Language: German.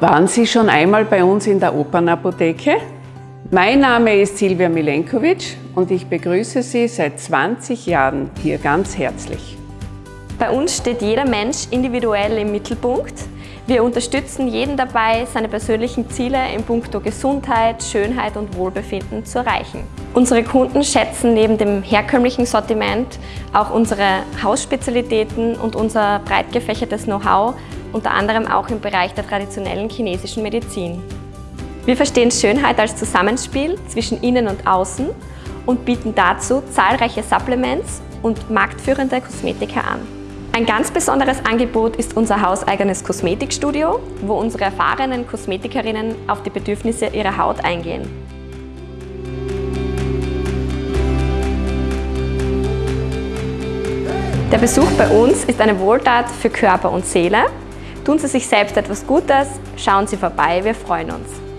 Waren Sie schon einmal bei uns in der Opernapotheke? Mein Name ist Silvia Milenkovic und ich begrüße Sie seit 20 Jahren hier ganz herzlich. Bei uns steht jeder Mensch individuell im Mittelpunkt. Wir unterstützen jeden dabei, seine persönlichen Ziele in puncto Gesundheit, Schönheit und Wohlbefinden zu erreichen. Unsere Kunden schätzen neben dem herkömmlichen Sortiment auch unsere Hausspezialitäten und unser breit gefächertes Know-how unter anderem auch im Bereich der traditionellen chinesischen Medizin. Wir verstehen Schönheit als Zusammenspiel zwischen innen und außen und bieten dazu zahlreiche Supplements und marktführende Kosmetika an. Ein ganz besonderes Angebot ist unser hauseigenes Kosmetikstudio, wo unsere erfahrenen Kosmetikerinnen auf die Bedürfnisse ihrer Haut eingehen. Der Besuch bei uns ist eine Wohltat für Körper und Seele Tun Sie sich selbst etwas Gutes, schauen Sie vorbei, wir freuen uns.